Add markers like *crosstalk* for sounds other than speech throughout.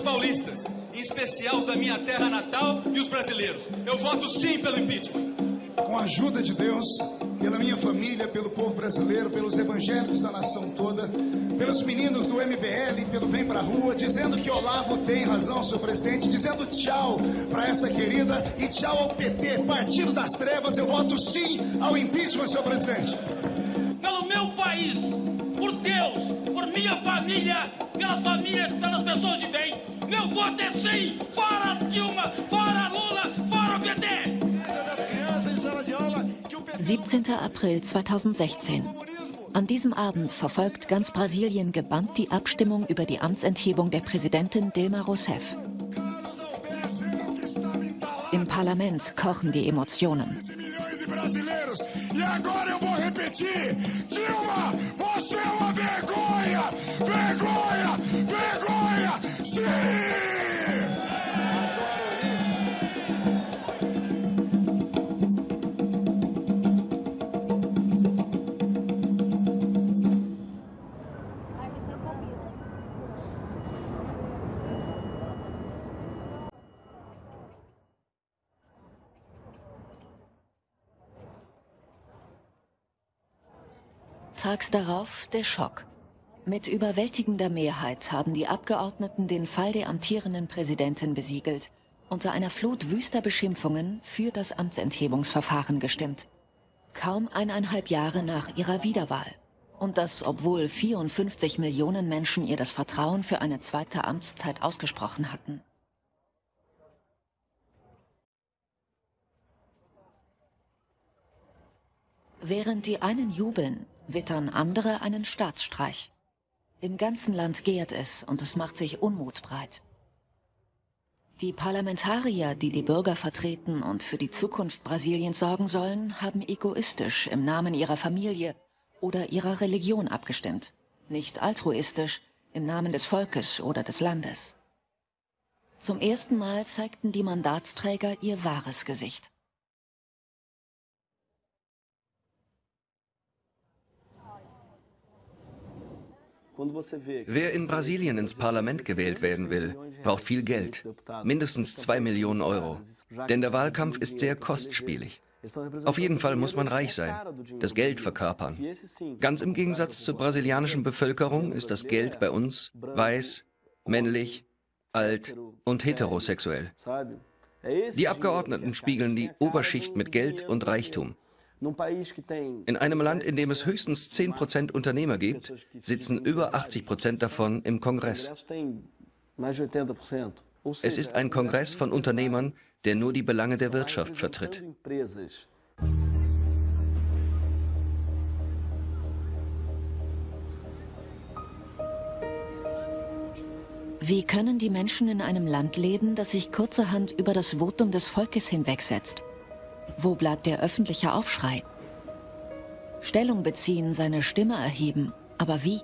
aos paulistas, em especial os da minha terra natal e os brasileiros. Eu voto sim pelo impeachment. Com a ajuda de Deus, pela minha família, pelo povo brasileiro, pelos evangélicos da nação toda, pelos meninos do MBL, pelo Vem Pra Rua, dizendo que Olavo tem razão, senhor presidente, dizendo tchau para essa querida e tchau ao PT, Partido das Trevas, eu voto sim ao impeachment, senhor presidente. Pelo meu país, por Deus, por minha família, pelas famílias, pelas pessoas de bem, meu voto é sim, fora Dilma, fora Lula, fora PT! 17. April 2016. An diesem Abend verfolgt ganz Brasilien gebannt die Abstimmung über die Amtsenthebung der Präsidentin Dilma Rousseff. Im Parlament kochen die Emotionen. E Dilma, você é uma vergonha! Vergonha! Tags darauf der Schock. Mit überwältigender Mehrheit haben die Abgeordneten den Fall der amtierenden Präsidentin besiegelt, unter einer Flut wüster Beschimpfungen für das Amtsenthebungsverfahren gestimmt. Kaum eineinhalb Jahre nach ihrer Wiederwahl. Und das, obwohl 54 Millionen Menschen ihr das Vertrauen für eine zweite Amtszeit ausgesprochen hatten. Während die einen jubeln, wittern andere einen Staatsstreich. Im ganzen Land gärt es und es macht sich Unmut breit. Die Parlamentarier, die die Bürger vertreten und für die Zukunft Brasiliens sorgen sollen, haben egoistisch im Namen ihrer Familie oder ihrer Religion abgestimmt, nicht altruistisch im Namen des Volkes oder des Landes. Zum ersten Mal zeigten die Mandatsträger ihr wahres Gesicht. Wer in Brasilien ins Parlament gewählt werden will, braucht viel Geld, mindestens zwei Millionen Euro. Denn der Wahlkampf ist sehr kostspielig. Auf jeden Fall muss man reich sein, das Geld verkörpern. Ganz im Gegensatz zur brasilianischen Bevölkerung ist das Geld bei uns weiß, männlich, alt und heterosexuell. Die Abgeordneten spiegeln die Oberschicht mit Geld und Reichtum. In einem Land, in dem es höchstens 10 Prozent Unternehmer gibt, sitzen über 80 Prozent davon im Kongress. Es ist ein Kongress von Unternehmern, der nur die Belange der Wirtschaft vertritt. Wie können die Menschen in einem Land leben, das sich kurzerhand über das Votum des Volkes hinwegsetzt? Wo bleibt der öffentliche Aufschrei? Stellung beziehen, seine Stimme erheben. Aber wie?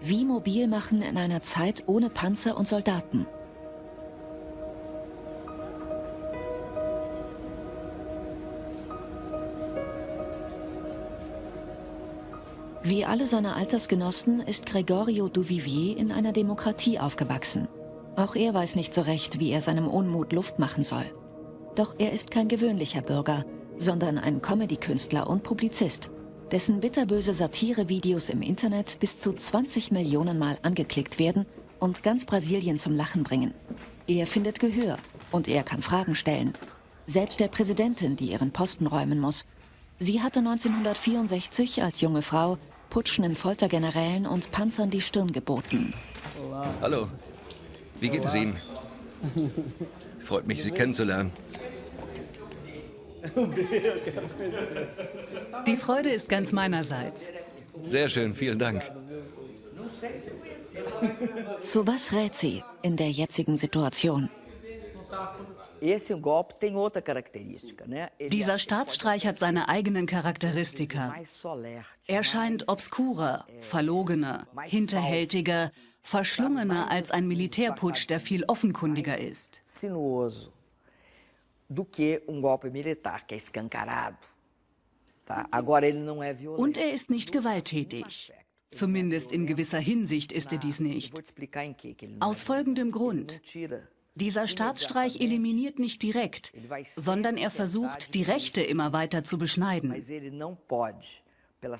Wie mobil machen in einer Zeit ohne Panzer und Soldaten? Wie alle seine Altersgenossen ist Gregorio Duvivier in einer Demokratie aufgewachsen. Auch er weiß nicht so recht, wie er seinem Unmut Luft machen soll. Doch er ist kein gewöhnlicher Bürger, sondern ein Comedy-Künstler und Publizist, dessen bitterböse Satire-Videos im Internet bis zu 20 Millionen Mal angeklickt werden und ganz Brasilien zum Lachen bringen. Er findet Gehör und er kann Fragen stellen. Selbst der Präsidentin, die ihren Posten räumen muss. Sie hatte 1964 als junge Frau putschenden Foltergenerälen und Panzern die Stirn geboten. Hallo, wie geht es Ihnen? Freut mich, Sie kennenzulernen. *laughs* Die Freude ist ganz meinerseits. Sehr schön, vielen Dank. Zu was rät sie in der jetzigen Situation? Dieser Staatsstreich hat seine eigenen Charakteristika. Er scheint obskurer, verlogener, hinterhältiger, verschlungener als ein Militärputsch, der viel offenkundiger ist do que um golpe militar, que é escancarado. Tá? Agora, ele não é violento. Und er ist nicht gewalttätig. Zumindest in gewisser Hinsicht ist er dies nicht. Aus folgendem Grund. Dieser Staatsstreich eliminiert nicht direkt, sondern er versucht, die Rechte immer weiter zu beschneiden.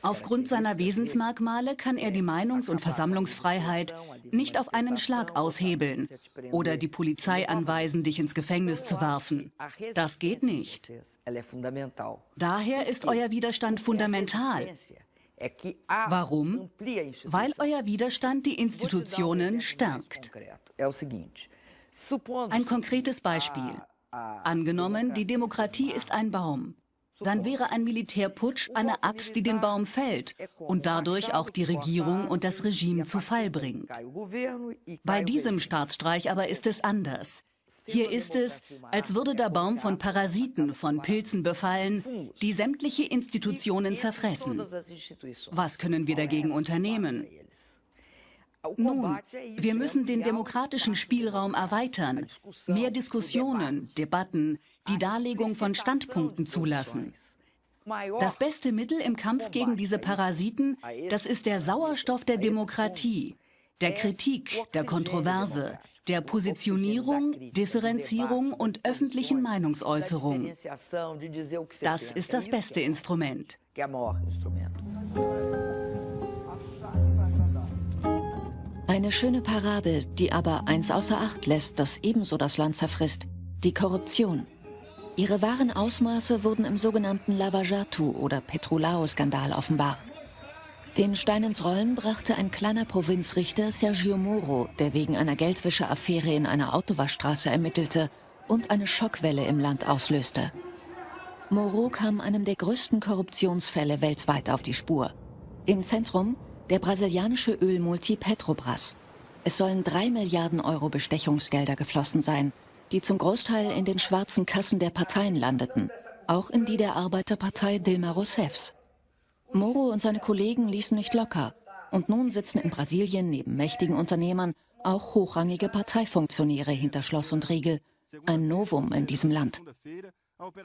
Aufgrund seiner Wesensmerkmale kann er die Meinungs- und Versammlungsfreiheit nicht auf einen Schlag aushebeln oder die Polizei anweisen, dich ins Gefängnis zu werfen. Das geht nicht. Daher ist euer Widerstand fundamental. Warum? Weil euer Widerstand die Institutionen stärkt. Ein konkretes Beispiel. Angenommen, die Demokratie ist ein Baum dann wäre ein Militärputsch eine Axt, die den Baum fällt und dadurch auch die Regierung und das Regime zu Fall bringt. Bei diesem Staatsstreich aber ist es anders. Hier ist es, als würde der Baum von Parasiten, von Pilzen befallen, die sämtliche Institutionen zerfressen. Was können wir dagegen unternehmen? Nun, wir müssen den demokratischen Spielraum erweitern, mehr Diskussionen, Debatten, die Darlegung von Standpunkten zulassen. Das beste Mittel im Kampf gegen diese Parasiten, das ist der Sauerstoff der Demokratie, der Kritik, der Kontroverse, der Positionierung, Differenzierung und öffentlichen Meinungsäußerung. Das ist das beste Instrument. Eine schöne Parabel, die aber eins außer Acht lässt, das ebenso das Land zerfrisst. Die Korruption. Ihre wahren Ausmaße wurden im sogenannten Lavajatu oder Petrolao-Skandal offenbar. Den Stein ins Rollen brachte ein kleiner Provinzrichter Sergio Moro, der wegen einer Geldwäscheaffäre in einer Autowaschstraße ermittelte und eine Schockwelle im Land auslöste. Moro kam einem der größten Korruptionsfälle weltweit auf die Spur. Im Zentrum der brasilianische Ölmulti Petrobras. Es sollen drei Milliarden Euro Bestechungsgelder geflossen sein, die zum Großteil in den schwarzen Kassen der Parteien landeten, auch in die der Arbeiterpartei Dilma Rousseffs. Moro und seine Kollegen ließen nicht locker und nun sitzen in Brasilien neben mächtigen Unternehmern auch hochrangige Parteifunktionäre hinter Schloss und Riegel, ein Novum in diesem Land.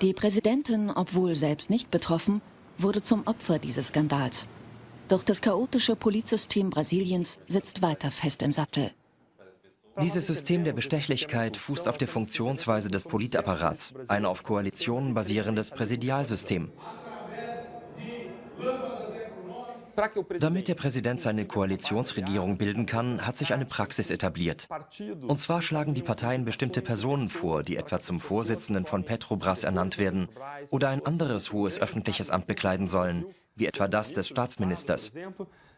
Die Präsidentin, obwohl selbst nicht betroffen, wurde zum Opfer dieses Skandals. Doch das chaotische Polizsystem Brasiliens sitzt weiter fest im Sattel. Dieses System der Bestechlichkeit fußt auf der Funktionsweise des Politapparats, ein auf Koalitionen basierendes Präsidialsystem. Damit der Präsident seine Koalitionsregierung bilden kann, hat sich eine Praxis etabliert. Und zwar schlagen die Parteien bestimmte Personen vor, die etwa zum Vorsitzenden von Petrobras ernannt werden oder ein anderes hohes öffentliches Amt bekleiden sollen, wie etwa das des Staatsministers.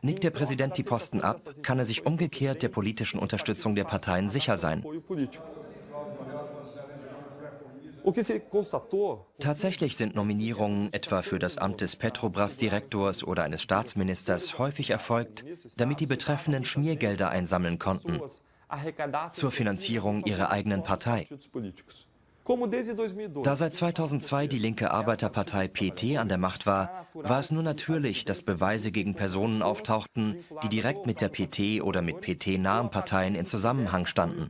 Nickt der Präsident die Posten ab, kann er sich umgekehrt der politischen Unterstützung der Parteien sicher sein. Tatsächlich sind Nominierungen etwa für das Amt des Petrobras-Direktors oder eines Staatsministers häufig erfolgt, damit die Betreffenden Schmiergelder einsammeln konnten zur Finanzierung ihrer eigenen Partei. Da seit 2002 die linke Arbeiterpartei PT an der Macht war, war es nur natürlich, dass Beweise gegen Personen auftauchten, die direkt mit der PT oder mit PT-nahen Parteien in Zusammenhang standen.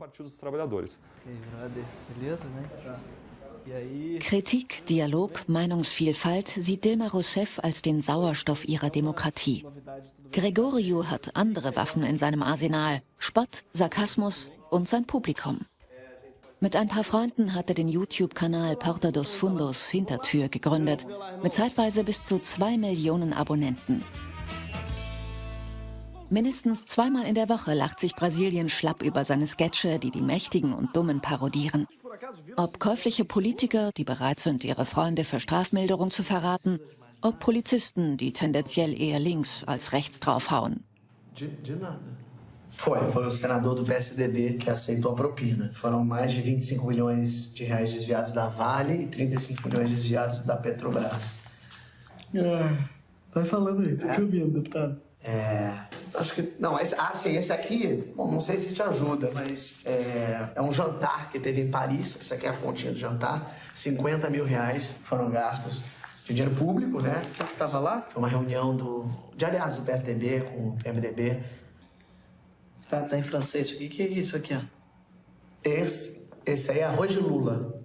Kritik, Dialog, Meinungsvielfalt sieht Dilma Rousseff als den Sauerstoff ihrer Demokratie. Gregorio hat andere Waffen in seinem Arsenal, Spott, Sarkasmus und sein Publikum. Mit ein paar Freunden hat er den YouTube-Kanal Porta dos Fundos Hintertür gegründet, mit zeitweise bis zu zwei Millionen Abonnenten. Mindestens zweimal in der Woche lacht sich Brasilien schlapp über seine Sketche, die die Mächtigen und Dummen parodieren. Ob käufliche Politiker, die bereit sind, ihre Freunde für Strafmilderung zu verraten, ob Polizisten, die tendenziell eher links als rechts draufhauen. Foi, foi o senador do PSDB que aceitou a propina. Foram mais de 25 milhões de reais desviados da Vale e 35 milhões desviados da Petrobras. Ah, vai falando aí, tô é. te ouvindo, deputado. É, acho que, não, esse, ah, sim, esse aqui, bom, não sei se te ajuda, mas é, é, um jantar que teve em Paris, essa aqui é a continha do jantar, 50 mil reais foram gastos de dinheiro público, né? O que que tava lá? Foi uma reunião do, de aliás, do PSDB com o MDB, Tá, tá em francês. O que, que é isso aqui, ó? Esse, esse aí é arroz de Lula.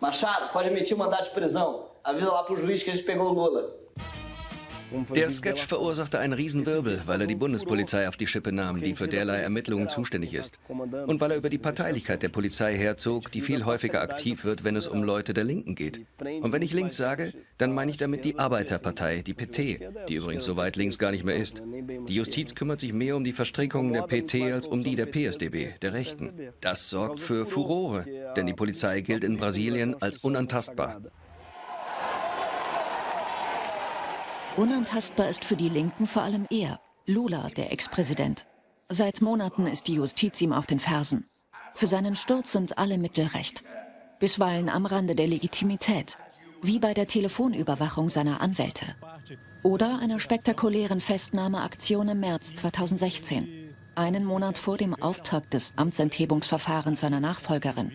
Machado, pode emitir mandado de prisão. Avisa lá pro juiz que a gente pegou o Lula. Der Sketch verursachte einen Riesenwirbel, weil er die Bundespolizei auf die Schippe nahm, die für derlei Ermittlungen zuständig ist. Und weil er über die Parteilichkeit der Polizei herzog, die viel häufiger aktiv wird, wenn es um Leute der Linken geht. Und wenn ich links sage, dann meine ich damit die Arbeiterpartei, die PT, die übrigens so weit links gar nicht mehr ist. Die Justiz kümmert sich mehr um die Verstrickungen der PT als um die der PSDB, der Rechten. Das sorgt für Furore, denn die Polizei gilt in Brasilien als unantastbar. Unantastbar ist für die Linken vor allem er, Lula, der Ex-Präsident. Seit Monaten ist die Justiz ihm auf den Fersen. Für seinen Sturz sind alle Mittel recht. Bisweilen am Rande der Legitimität, wie bei der Telefonüberwachung seiner Anwälte. Oder einer spektakulären Festnahmeaktion im März 2016, einen Monat vor dem Auftakt des Amtsenthebungsverfahrens seiner Nachfolgerin.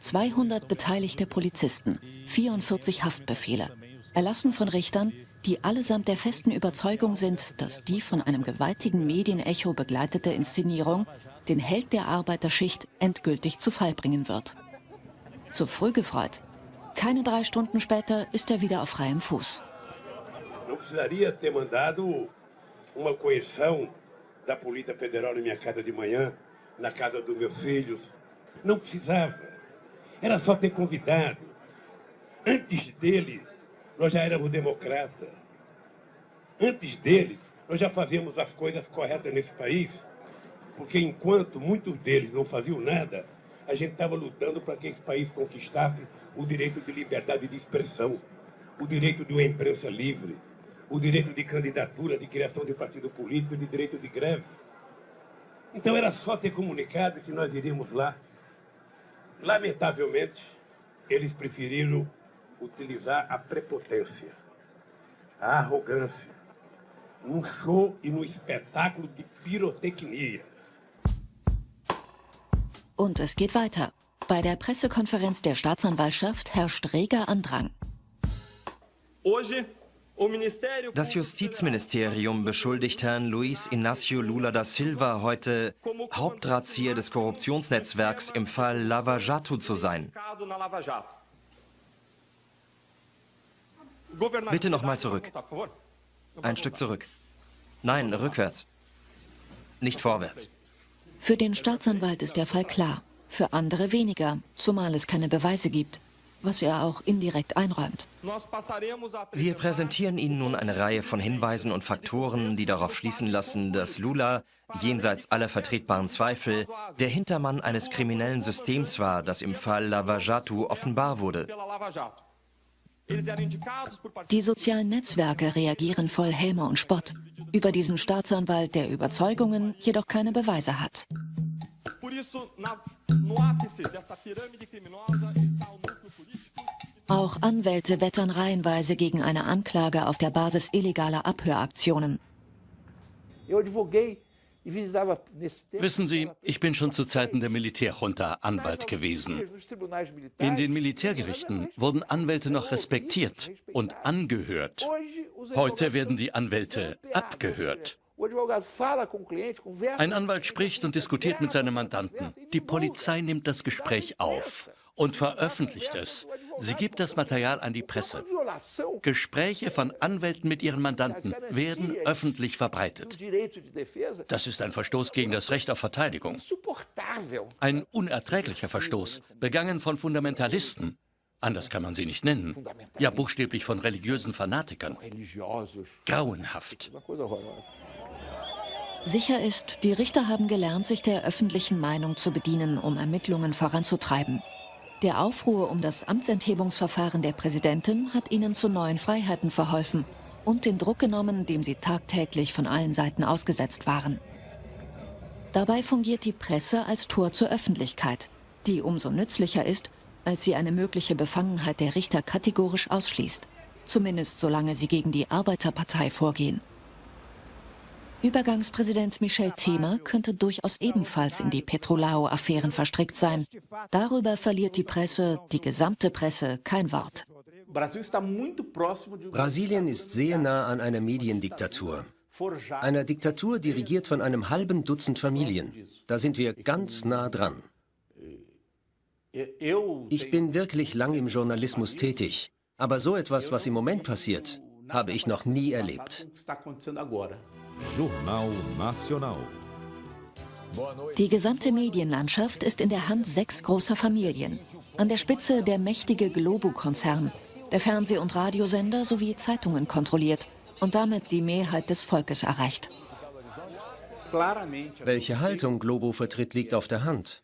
200 beteiligte Polizisten, 44 Haftbefehle, erlassen von Richtern, die allesamt der festen Überzeugung sind, dass die von einem gewaltigen Medienecho begleitete Inszenierung den Held der Arbeiterschicht endgültig zu Fall bringen wird. Zu früh gefreut. Keine drei Stunden später ist er wieder auf freiem Fuß. Não precisaria ter mandado uma coerção da Polícia Federal na minha casa de manhã, na casa dos meus filhos. Não precisava. Era só ter convidado. Antes dele, nós já éramos democratas. Antes dele, nós já fazíamos as coisas corretas nesse país, porque enquanto muitos deles não faziam nada, a gente estava lutando para que esse país conquistasse o direito de liberdade de expressão, o direito de uma imprensa livre, o direito de candidatura, de criação de partido político, de direito de greve. Então era só ter comunicado que nós iríamos lá. Lamentavelmente, eles preferiram utilizar a prepotência, a arrogância, num show e num espetáculo de pirotecnia. Und es geht weiter. Bei der Pressekonferenz der Staatsanwaltschaft herrscht reger Andrang. Das Justizministerium beschuldigt Herrn Luis Inácio Lula da Silva heute, Hauptdrahtzieher des Korruptionsnetzwerks im Fall Lava Jato zu sein. Bitte nochmal zurück. Ein Stück zurück. Nein, rückwärts. Nicht vorwärts. Für den Staatsanwalt ist der Fall klar, für andere weniger, zumal es keine Beweise gibt, was er auch indirekt einräumt. Wir präsentieren Ihnen nun eine Reihe von Hinweisen und Faktoren, die darauf schließen lassen, dass Lula, jenseits aller vertretbaren Zweifel, der Hintermann eines kriminellen Systems war, das im Fall Lava Jato offenbar wurde. Die sozialen Netzwerke reagieren voll Häme und Spott über diesen Staatsanwalt, der Überzeugungen jedoch keine Beweise hat. Auch Anwälte wettern reihenweise gegen eine Anklage auf der Basis illegaler Abhöraktionen. Wissen Sie, ich bin schon zu Zeiten der Militärjunta Anwalt gewesen. In den Militärgerichten wurden Anwälte noch respektiert und angehört. Heute werden die Anwälte abgehört. Ein Anwalt spricht und diskutiert mit seinem Mandanten. Die Polizei nimmt das Gespräch auf und veröffentlicht es. Sie gibt das Material an die Presse. Gespräche von Anwälten mit ihren Mandanten werden öffentlich verbreitet. Das ist ein Verstoß gegen das Recht auf Verteidigung. Ein unerträglicher Verstoß, begangen von Fundamentalisten. Anders kann man sie nicht nennen. Ja, buchstäblich von religiösen Fanatikern. Grauenhaft. Sicher ist, die Richter haben gelernt, sich der öffentlichen Meinung zu bedienen, um Ermittlungen voranzutreiben. Der Aufruhr um das Amtsenthebungsverfahren der Präsidentin hat ihnen zu neuen Freiheiten verholfen und den Druck genommen, dem sie tagtäglich von allen Seiten ausgesetzt waren. Dabei fungiert die Presse als Tor zur Öffentlichkeit, die umso nützlicher ist, als sie eine mögliche Befangenheit der Richter kategorisch ausschließt, zumindest solange sie gegen die Arbeiterpartei vorgehen. Übergangspräsident Michel Temer könnte durchaus ebenfalls in die Petrolao-Affären verstrickt sein. Darüber verliert die Presse, die gesamte Presse, kein Wort. Brasilien ist sehr nah an einer Mediendiktatur. Einer Diktatur, dirigiert von einem halben Dutzend Familien. Da sind wir ganz nah dran. Ich bin wirklich lang im Journalismus tätig. Aber so etwas, was im Moment passiert, habe ich noch nie erlebt. Jornal Nacional. Die gesamte Medienlandschaft ist in der Hand sechs großer Familien. An der Spitze der mächtige Globo-Konzern, der Fernseh- und Radiosender sowie Zeitungen kontrolliert und damit die Mehrheit des Volkes erreicht. Welche Haltung Globo vertritt, liegt auf der Hand.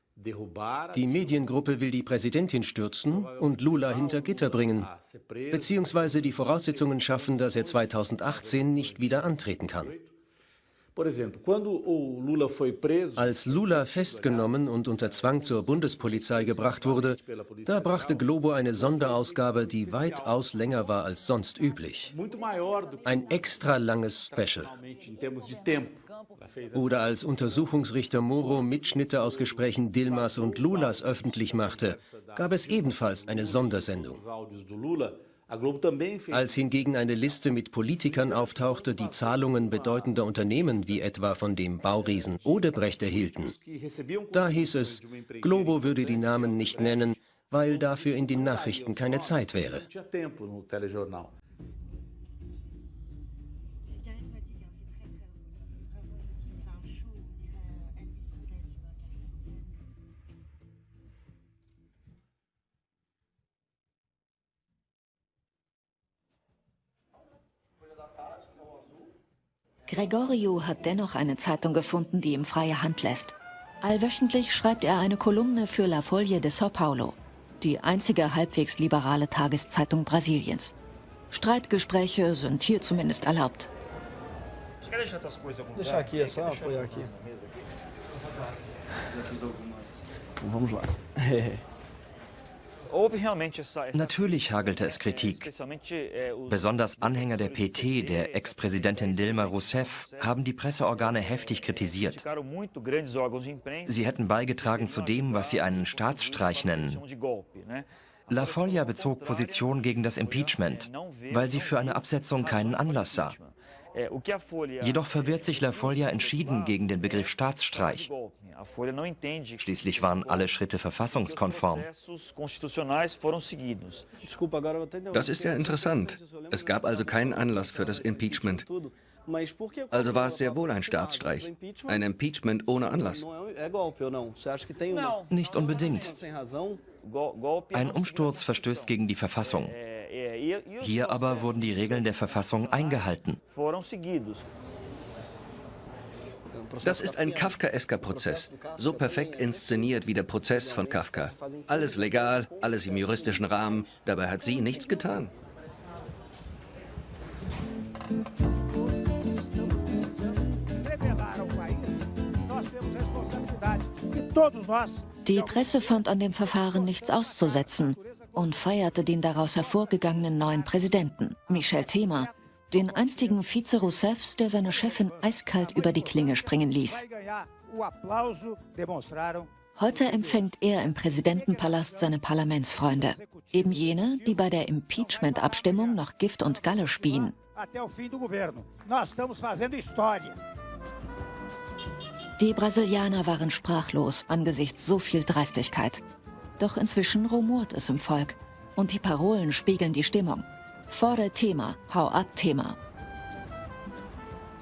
Die Mediengruppe will die Präsidentin stürzen und Lula hinter Gitter bringen, beziehungsweise die Voraussetzungen schaffen, dass er 2018 nicht wieder antreten kann. Als Lula festgenommen und unter Zwang zur Bundespolizei gebracht wurde, da brachte Globo eine Sonderausgabe, die weitaus länger war als sonst üblich. Ein extra langes Special. Oder als Untersuchungsrichter Moro Mitschnitte aus Gesprächen Dilmas und Lulas öffentlich machte, gab es ebenfalls eine Sondersendung. Als hingegen eine Liste mit Politikern auftauchte, die Zahlungen bedeutender Unternehmen wie etwa von dem Bauriesen Odebrecht erhielten, da hieß es, Globo würde die Namen nicht nennen, weil dafür in den Nachrichten keine Zeit wäre. Gregorio hat dennoch eine Zeitung gefunden, die ihm freie Hand lässt. Allwöchentlich schreibt er eine Kolumne für La Folie de São Paulo, die einzige halbwegs liberale Tageszeitung Brasiliens. Streitgespräche sind hier zumindest erlaubt. Vamos lá. *laughs* Natürlich hagelte es Kritik. Besonders Anhänger der PT, der Ex-Präsidentin Dilma Rousseff, haben die Presseorgane heftig kritisiert. Sie hätten beigetragen zu dem, was sie einen Staatsstreich nennen. La Foglia bezog Position gegen das Impeachment, weil sie für eine Absetzung keinen Anlass sah. Jedoch verwehrt sich La Foglia entschieden gegen den Begriff Staatsstreich. Schließlich waren alle Schritte verfassungskonform. Das ist ja interessant. Es gab also keinen Anlass für das Impeachment. Also war es sehr wohl ein Staatsstreich. Ein Impeachment ohne Anlass. Nicht unbedingt. Ein Umsturz verstößt gegen die Verfassung. Hier aber wurden die Regeln der Verfassung eingehalten. Das ist ein kafkaesker Prozess, so perfekt inszeniert wie der Prozess von Kafka. Alles legal, alles im juristischen Rahmen, dabei hat sie nichts getan. Die Presse fand an dem Verfahren nichts auszusetzen und feierte den daraus hervorgegangenen neuen Präsidenten, Michel Temer, den einstigen Vize Rousseffs, der seine Chefin eiskalt über die Klinge springen ließ. Heute empfängt er im Präsidentenpalast seine Parlamentsfreunde, eben jene, die bei der Impeachment-Abstimmung noch Gift und Galle spien. Die Brasilianer waren sprachlos angesichts so viel Dreistigkeit. Doch inzwischen rumort es im Volk und die Parolen spiegeln die Stimmung. Fordere Thema, hau ab Thema.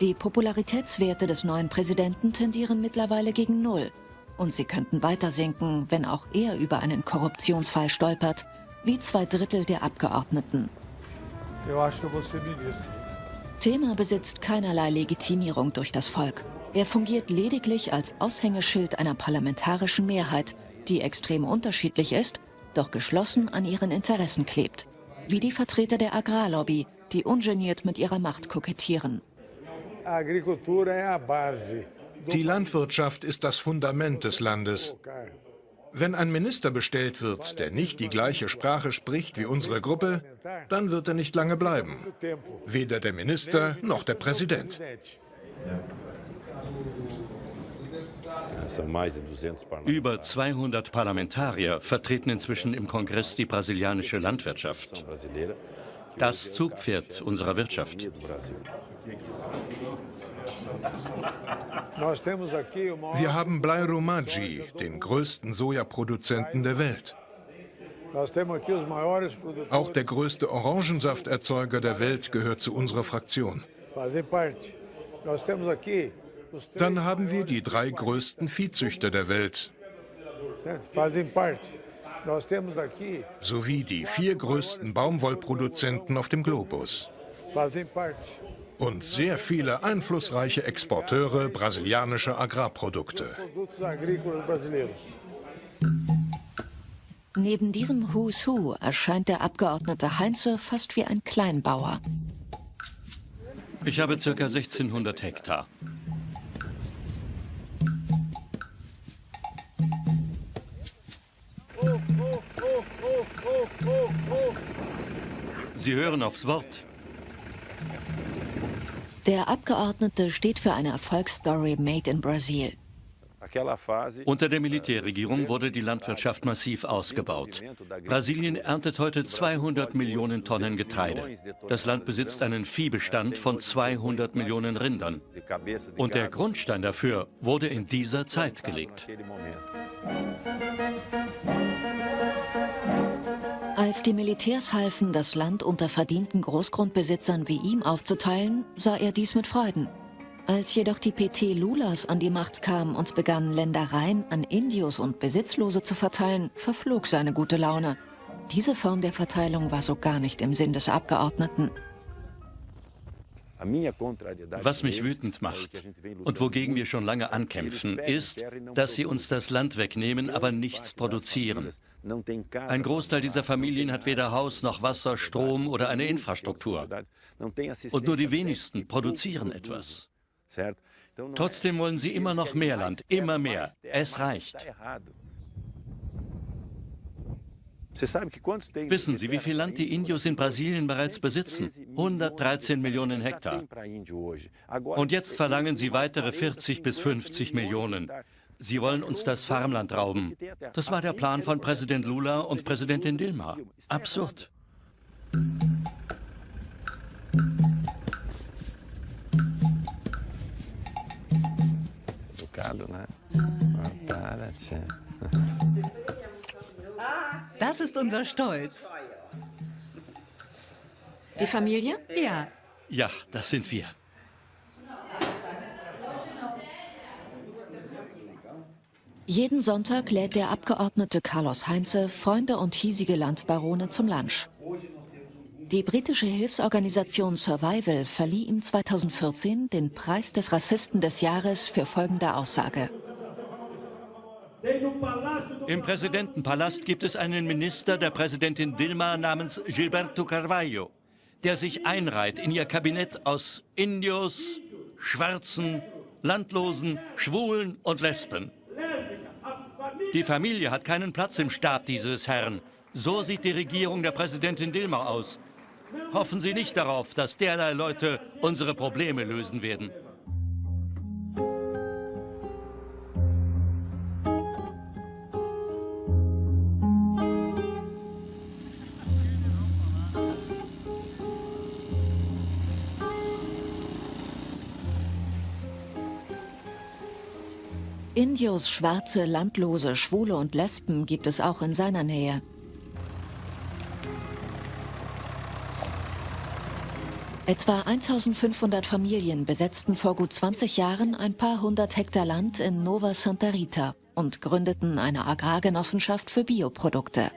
Die Popularitätswerte des neuen Präsidenten tendieren mittlerweile gegen Null. Und sie könnten weiter sinken, wenn auch er über einen Korruptionsfall stolpert, wie zwei Drittel der Abgeordneten. Thema besitzt keinerlei Legitimierung durch das Volk. Er fungiert lediglich als Aushängeschild einer parlamentarischen Mehrheit, die extrem unterschiedlich ist, doch geschlossen an ihren Interessen klebt wie die Vertreter der Agrarlobby, die ungeniert mit ihrer Macht kokettieren. Die Landwirtschaft ist das Fundament des Landes. Wenn ein Minister bestellt wird, der nicht die gleiche Sprache spricht wie unsere Gruppe, dann wird er nicht lange bleiben. Weder der Minister noch der Präsident. Über 200 Parlamentarier vertreten inzwischen im Kongress die brasilianische Landwirtschaft. Das Zugpferd unserer Wirtschaft. Wir haben Blairo Maggi, den größten Sojaproduzenten der Welt. Auch der größte Orangensafterzeuger der Welt gehört zu unserer Fraktion. Dann haben wir die drei größten Viehzüchter der Welt. Sowie die vier größten Baumwollproduzenten auf dem Globus. Und sehr viele einflussreiche Exporteure brasilianischer Agrarprodukte. Neben diesem Who's Who erscheint der Abgeordnete Heinze fast wie ein Kleinbauer. Ich habe ca. 1600 Hektar. Sie hören aufs Wort. Der Abgeordnete steht für eine Erfolgsstory made in Brazil. Unter der Militärregierung wurde die Landwirtschaft massiv ausgebaut. Brasilien erntet heute 200 Millionen Tonnen Getreide. Das Land besitzt einen Viehbestand von 200 Millionen Rindern. Und der Grundstein dafür wurde in dieser Zeit gelegt. Als die Militärs halfen, das Land unter verdienten Großgrundbesitzern wie ihm aufzuteilen, sah er dies mit Freuden. Als jedoch die PT Lulas an die Macht kam und begann, Ländereien an Indios und Besitzlose zu verteilen, verflog seine gute Laune. Diese Form der Verteilung war so gar nicht im Sinn des Abgeordneten. Was mich wütend macht und wogegen wir schon lange ankämpfen, ist, dass sie uns das Land wegnehmen, aber nichts produzieren. Ein Großteil dieser Familien hat weder Haus noch Wasser, Strom oder eine Infrastruktur. Und nur die wenigsten produzieren etwas. Trotzdem wollen sie immer noch mehr Land, immer mehr. Es reicht. Wissen Sie, wie viel Land die Indios in Brasilien bereits besitzen? 113 Millionen Hektar. Und jetzt verlangen sie weitere 40 bis 50 Millionen. Sie wollen uns das Farmland rauben. Das war der Plan von Präsident Lula und Präsidentin Dilma. Absurd. ne? *laughs* Das ist unser Stolz. Die Familie? Ja. Ja, das sind wir. Jeden Sonntag lädt der Abgeordnete Carlos Heinze Freunde und hiesige Landbarone zum Lunch. Die britische Hilfsorganisation Survival verlieh ihm 2014 den Preis des Rassisten des Jahres für folgende Aussage. Im Präsidentenpalast gibt es einen Minister der Präsidentin Dilma namens Gilberto Carvalho, der sich einreiht in ihr Kabinett aus Indios, Schwarzen, Landlosen, Schwulen und Lesben. Die Familie hat keinen Platz im Staat dieses Herrn. So sieht die Regierung der Präsidentin Dilma aus. Hoffen Sie nicht darauf, dass derlei Leute unsere Probleme lösen werden. Indios, Schwarze, Landlose, Schwule und Lesben gibt es auch in seiner Nähe. Etwa 1500 Familien besetzten vor gut 20 Jahren ein paar hundert Hektar Land in Nova Santa Rita und gründeten eine Agrargenossenschaft für Bioprodukte.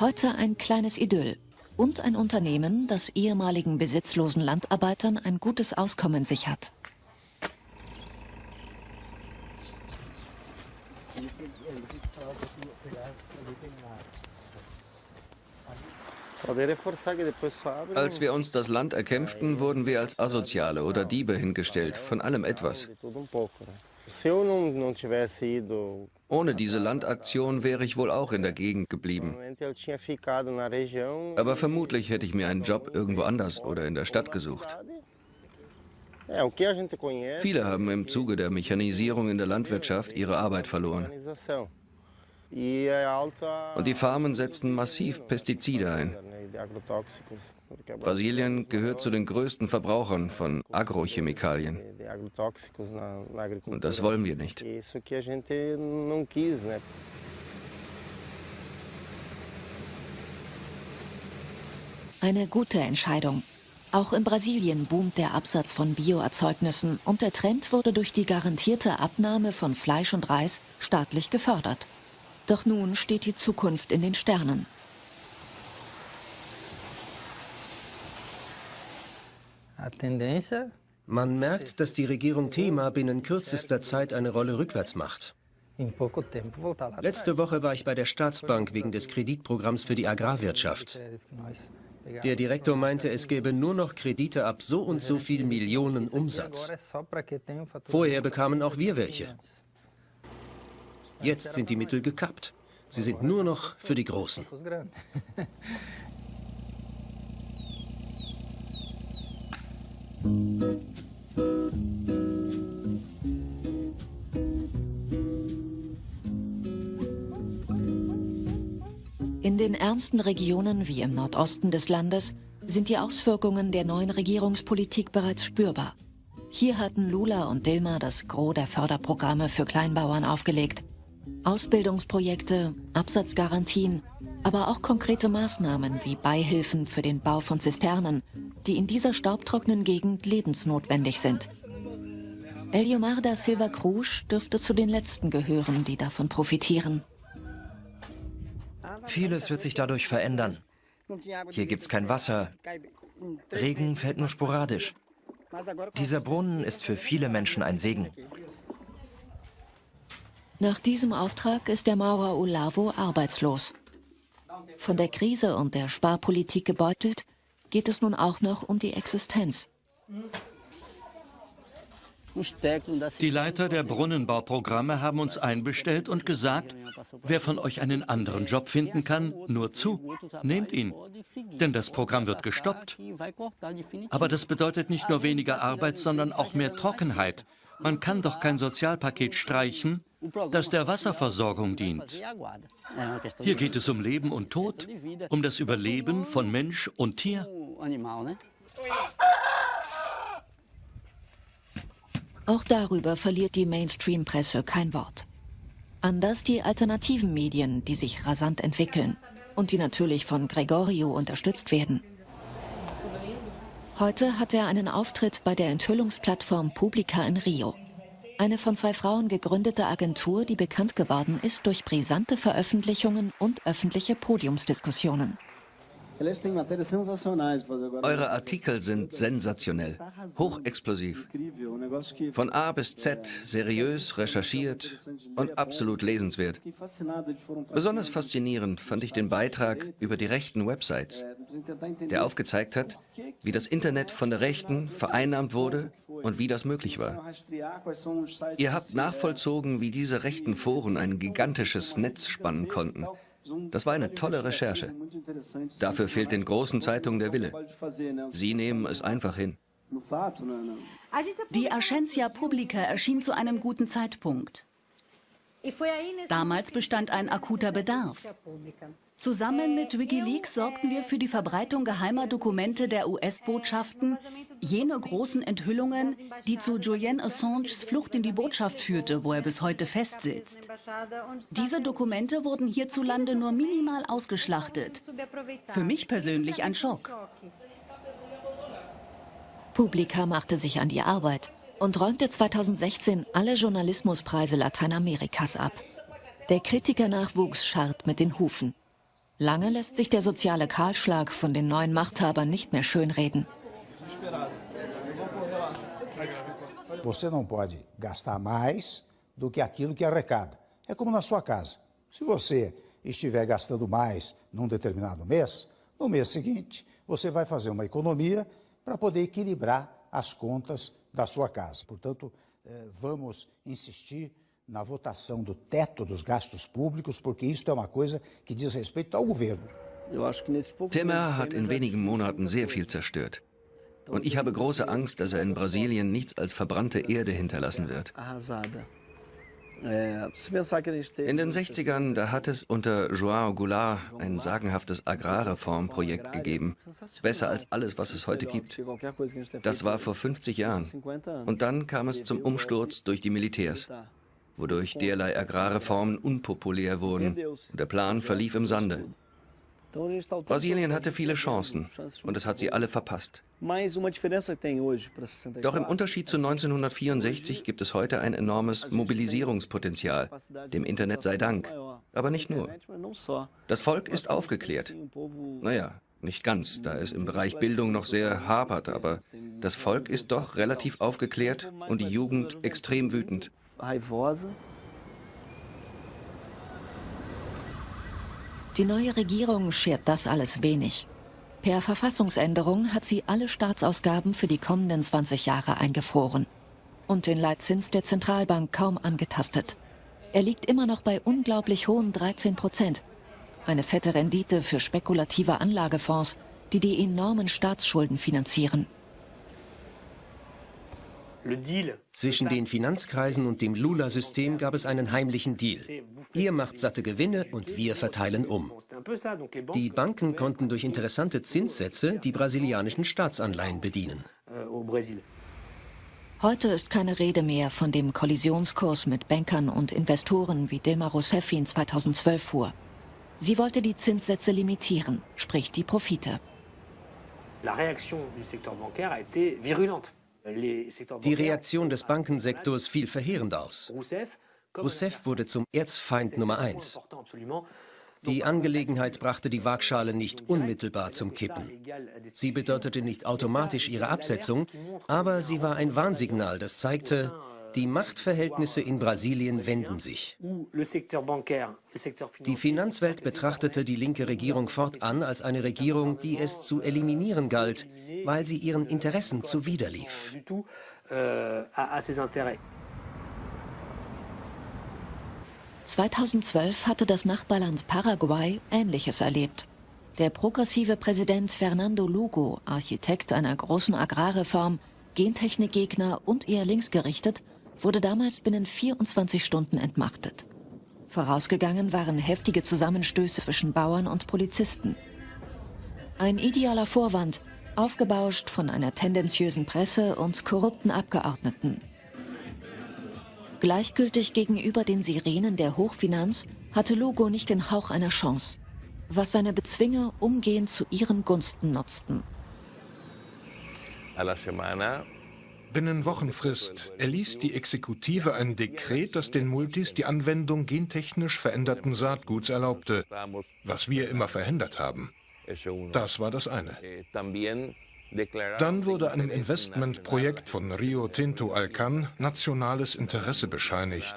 Heute ein kleines Idyll und ein Unternehmen, das ehemaligen besitzlosen Landarbeitern ein gutes Auskommen sichert. Als wir uns das Land erkämpften, wurden wir als Asoziale oder Diebe hingestellt, von allem etwas. Ohne diese Landaktion wäre ich wohl auch in der Gegend geblieben. Aber vermutlich hätte ich mir einen Job irgendwo anders oder in der Stadt gesucht. Viele haben im Zuge der Mechanisierung in der Landwirtschaft ihre Arbeit verloren. Und die Farmen setzen massiv Pestizide ein. Brasilien gehört zu den größten Verbrauchern von Agrochemikalien. Und das wollen wir nicht. Eine gute Entscheidung. Auch in Brasilien boomt der Absatz von Bioerzeugnissen und der Trend wurde durch die garantierte Abnahme von Fleisch und Reis staatlich gefördert. Doch nun steht die Zukunft in den Sternen. Man merkt, dass die Regierung Thema binnen kürzester Zeit eine Rolle rückwärts macht. Letzte Woche war ich bei der Staatsbank wegen des Kreditprogramms für die Agrarwirtschaft. Der Direktor meinte, es gäbe nur noch Kredite ab so und so viel Millionen Umsatz. Vorher bekamen auch wir welche. Jetzt sind die Mittel gekappt. Sie sind nur noch für die Großen. In den ärmsten Regionen wie im Nordosten des Landes sind die Auswirkungen der neuen Regierungspolitik bereits spürbar. Hier hatten Lula und Dilma das Gros der Förderprogramme für Kleinbauern aufgelegt. Ausbildungsprojekte, Absatzgarantien, aber auch konkrete Maßnahmen wie Beihilfen für den Bau von Zisternen, die in dieser staubtrockenen Gegend lebensnotwendig sind. Eliomar da Silva Cruz dürfte zu den Letzten gehören, die davon profitieren. Vieles wird sich dadurch verändern. Hier gibt es kein Wasser. Regen fällt nur sporadisch. Dieser Brunnen ist für viele Menschen ein Segen. Nach diesem Auftrag ist der Maurer Olavo arbeitslos. Von der Krise und der Sparpolitik gebeutelt, geht es nun auch noch um die Existenz. Die Leiter der Brunnenbauprogramme haben uns einbestellt und gesagt, wer von euch einen anderen Job finden kann, nur zu, nehmt ihn. Denn das Programm wird gestoppt. Aber das bedeutet nicht nur weniger Arbeit, sondern auch mehr Trockenheit. Man kann doch kein Sozialpaket streichen, das der Wasserversorgung dient. Hier geht es um Leben und Tod, um das Überleben von Mensch und Tier. Auch darüber verliert die Mainstream-Presse kein Wort. Anders die alternativen Medien, die sich rasant entwickeln und die natürlich von Gregorio unterstützt werden. Heute hat er einen Auftritt bei der Enthüllungsplattform Publica in Rio. Eine von zwei Frauen gegründete Agentur, die bekannt geworden ist durch brisante Veröffentlichungen und öffentliche Podiumsdiskussionen. Eure Artikel sind sensationell, hochexplosiv. Von A bis Z seriös, recherchiert und absolut lesenswert. Besonders faszinierend fand ich den Beitrag über die rechten Websites, der aufgezeigt hat, wie das Internet von der Rechten vereinnahmt wurde und wie das möglich war. Ihr habt nachvollzogen, wie diese rechten Foren ein gigantisches Netz spannen konnten das war eine tolle Recherche. Dafür fehlt den großen Zeitungen der Wille. Sie nehmen es einfach hin. Die Ascencia Publica erschien zu einem guten Zeitpunkt. Damals bestand ein akuter Bedarf. Zusammen mit Wikileaks sorgten wir für die Verbreitung geheimer Dokumente der US-Botschaften, jene großen Enthüllungen, die zu Julian Assanges Flucht in die Botschaft führte, wo er bis heute festsitzt. Diese Dokumente wurden hierzulande nur minimal ausgeschlachtet. Für mich persönlich ein Schock. Publica machte sich an die Arbeit und räumte 2016 alle Journalismuspreise Lateinamerikas ab. Der Kritikernachwuchs scharrt mit den Hufen. Lange lässt sich der soziale Kahlschlag von den neuen Machthabern nicht mehr schönreden. Você não pode gastar mais do que aquilo que arrecada. É como na sua casa. Se você estiver gastando mais num determinado mês, no mês seguinte você vai fazer uma economia para poder equilibrar as contas da sua casa. Portanto, eh, vamos insistir na votação do teto dos gastos públicos, porque isto é uma coisa que diz respeito ao governo. Temer hat in wenigen Monaten sehr viel zerstört. Und ich habe große Angst, dass er in Brasilien nichts als verbrannte Erde hinterlassen wird. In den 60ern, da hat es unter João Goulart ein sagenhaftes Agrarreformprojekt gegeben. Besser als alles, was es heute gibt. Das war vor 50 Jahren. Und dann kam es zum Umsturz durch die Militärs wodurch derlei Agrarreformen unpopulär wurden und der Plan verlief im Sande. Brasilien hatte viele Chancen und es hat sie alle verpasst. Doch im Unterschied zu 1964 gibt es heute ein enormes Mobilisierungspotenzial, dem Internet sei Dank. Aber nicht nur. Das Volk ist aufgeklärt. Naja, nicht ganz, da es im Bereich Bildung noch sehr hapert, aber das Volk ist doch relativ aufgeklärt und die Jugend extrem wütend. Die neue Regierung schert das alles wenig. Per Verfassungsänderung hat sie alle Staatsausgaben für die kommenden 20 Jahre eingefroren und den Leitzins der Zentralbank kaum angetastet. Er liegt immer noch bei unglaublich hohen 13 Prozent. Eine fette Rendite für spekulative Anlagefonds, die die enormen Staatsschulden finanzieren. Zwischen den Finanzkreisen und dem Lula-System gab es einen heimlichen Deal. Ihr macht satte Gewinne und wir verteilen um. Die Banken konnten durch interessante Zinssätze die brasilianischen Staatsanleihen bedienen. Heute ist keine Rede mehr von dem Kollisionskurs mit Bankern und Investoren, wie Dilma Rousseff ihn 2012 fuhr. Sie wollte die Zinssätze limitieren, sprich die Profite. La réaction du secteur bancaire a été virulente. Die Reaktion des Bankensektors fiel verheerend aus. Rousseff wurde zum Erzfeind Nummer eins. Die Angelegenheit brachte die Waagschale nicht unmittelbar zum Kippen. Sie bedeutete nicht automatisch ihre Absetzung, aber sie war ein Warnsignal, das zeigte, die Machtverhältnisse in Brasilien wenden sich. Die Finanzwelt betrachtete die linke Regierung fortan als eine Regierung, die es zu eliminieren galt, weil sie ihren Interessen zuwiderlief. 2012 hatte das Nachbarland Paraguay Ähnliches erlebt. Der progressive Präsident Fernando Lugo, Architekt einer großen Agrarreform, Gentechnikgegner und eher linksgerichtet, wurde damals binnen 24 Stunden entmachtet. Vorausgegangen waren heftige Zusammenstöße zwischen Bauern und Polizisten. Ein idealer Vorwand, aufgebauscht von einer tendenziösen Presse und korrupten Abgeordneten. Gleichgültig gegenüber den Sirenen der Hochfinanz hatte Lugo nicht den Hauch einer Chance, was seine Bezwinger umgehend zu ihren Gunsten nutzten. A la semana Binnen Wochenfrist erließ die Exekutive ein Dekret, das den Multis die Anwendung gentechnisch veränderten Saatguts erlaubte, was wir immer verhindert haben. Das war das eine. Dann wurde einem Investmentprojekt von Rio Tinto Alcan nationales Interesse bescheinigt.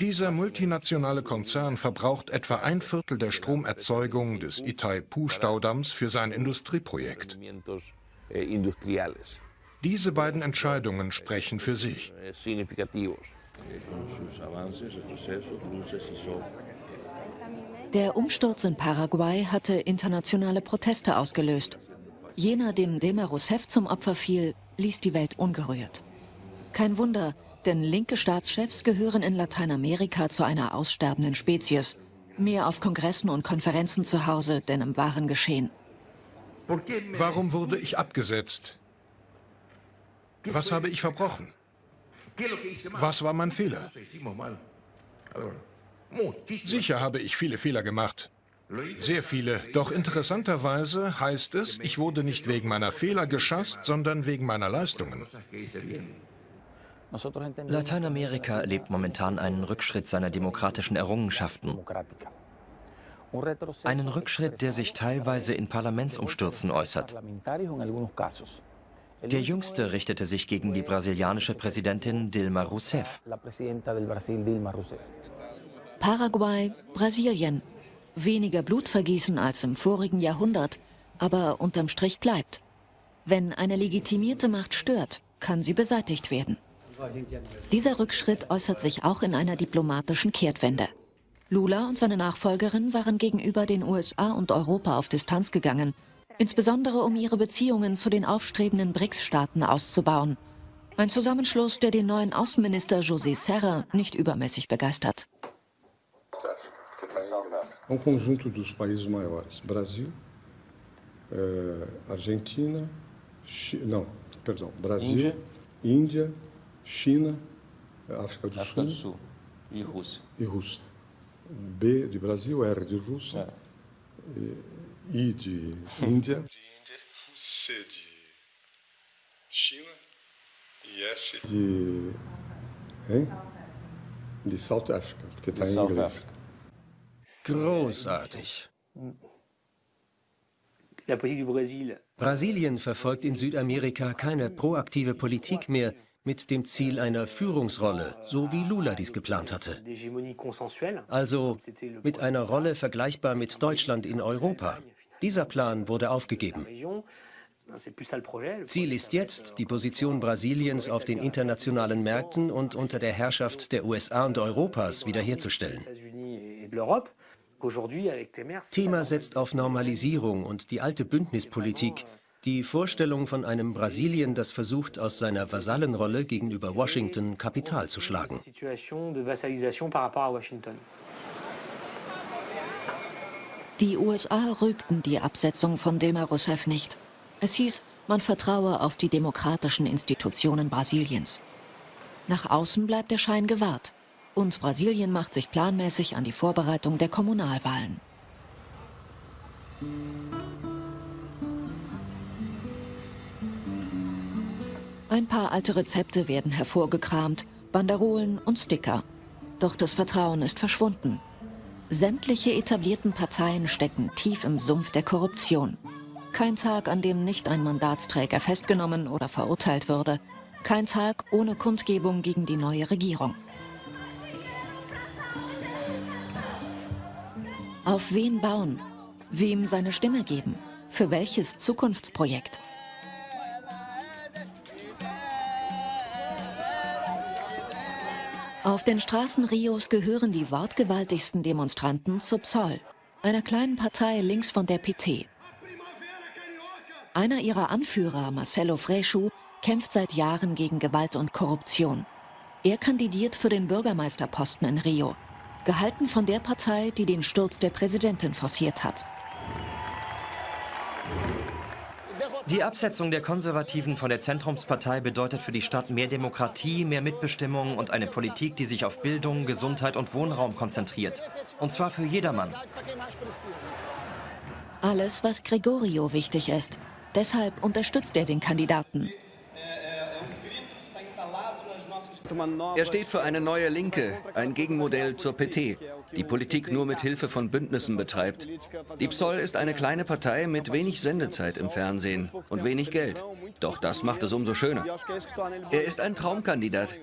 Dieser multinationale Konzern verbraucht etwa ein Viertel der Stromerzeugung des Itaipu-Staudamms für sein Industrieprojekt. Diese beiden Entscheidungen sprechen für sich. Der Umsturz in Paraguay hatte internationale Proteste ausgelöst. Jener, dem Dilma Rousseff zum Opfer fiel, ließ die Welt ungerührt. Kein Wunder, denn linke Staatschefs gehören in Lateinamerika zu einer aussterbenden Spezies. Mehr auf Kongressen und Konferenzen zu Hause, denn im wahren Geschehen. Warum wurde ich abgesetzt? Was habe ich verbrochen? Was war mein Fehler? Sicher habe ich viele Fehler gemacht. Sehr viele. Doch interessanterweise heißt es, ich wurde nicht wegen meiner Fehler geschasst, sondern wegen meiner Leistungen. Lateinamerika erlebt momentan einen Rückschritt seiner demokratischen Errungenschaften. Einen Rückschritt, der sich teilweise in Parlamentsumstürzen äußert. Der jüngste richtete sich gegen die brasilianische Präsidentin Dilma Rousseff. Paraguay, Brasilien. Weniger Blutvergießen als im vorigen Jahrhundert, aber unterm Strich bleibt. Wenn eine legitimierte Macht stört, kann sie beseitigt werden. Dieser Rückschritt äußert sich auch in einer diplomatischen Kehrtwende. Lula und seine Nachfolgerin waren gegenüber den USA und Europa auf Distanz gegangen insbesondere um ihre Beziehungen zu den aufstrebenden BRICS-Staaten auszubauen. Ein Zusammenschluss, der den neuen Außenminister José Serra nicht übermäßig begeistert. Um conjunto dos países maiores: Brasil, eh, Argentina, Chi não, perdão, Brasil, Índia, Índia China, África do África Sul, do Sul e Rússia. E Rússia. B de Brasil, R de Rússia. I de Índia. C de China e S de. Hein? De South Africa, porque está em inglês. Großartig. Brasilien verfolgt in Südamerika keine proaktive Politik mehr mit dem Ziel einer Führungsrolle, so wie Lula dies geplant hatte. Also mit einer Rolle vergleichbar mit Deutschland in Europa. Dieser Plan wurde aufgegeben. Ziel ist jetzt, die Position Brasiliens auf den internationalen Märkten und unter der Herrschaft der USA und Europas wiederherzustellen. Thema setzt auf Normalisierung und die alte Bündnispolitik, die Vorstellung von einem Brasilien, das versucht, aus seiner Vasallenrolle gegenüber Washington Kapital zu schlagen. une situation de vassalisation par rapport à Washington. Die USA rügten die Absetzung von Dilma Rousseff nicht. Es hieß, man vertraue auf die demokratischen Institutionen Brasiliens. Nach außen bleibt der Schein gewahrt. Und Brasilien macht sich planmäßig an die Vorbereitung der Kommunalwahlen. Ein paar alte Rezepte werden hervorgekramt, Banderolen und Sticker. Doch das Vertrauen ist verschwunden. Sämtliche etablierten Parteien stecken tief im Sumpf der Korruption. Kein Tag, an dem nicht ein Mandatsträger festgenommen oder verurteilt würde. Kein Tag ohne Kundgebung gegen die neue Regierung. Auf wen bauen? Wem seine Stimme geben? Für welches Zukunftsprojekt? Auf den Straßen Rios gehören die wortgewaltigsten Demonstranten zu PSOL, einer kleinen Partei links von der PT. Einer ihrer Anführer, Marcelo Freixo, kämpft seit Jahren gegen Gewalt und Korruption. Er kandidiert für den Bürgermeisterposten in Rio, gehalten von der Partei, die den Sturz der Präsidentin forciert hat. Die Absetzung der Konservativen von der Zentrumspartei bedeutet für die Stadt mehr Demokratie, mehr Mitbestimmung und eine Politik, die sich auf Bildung, Gesundheit und Wohnraum konzentriert. Und zwar für jedermann. Alles, was Gregorio wichtig ist. Deshalb unterstützt er den Kandidaten. Er steht für eine neue Linke, ein Gegenmodell zur PT, die Politik nur mit Hilfe von Bündnissen betreibt. Die PSOL ist eine kleine Partei mit wenig Sendezeit im Fernsehen und wenig Geld. Doch das macht es umso schöner. Er ist ein Traumkandidat.